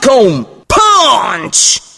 Malcolm. Punch!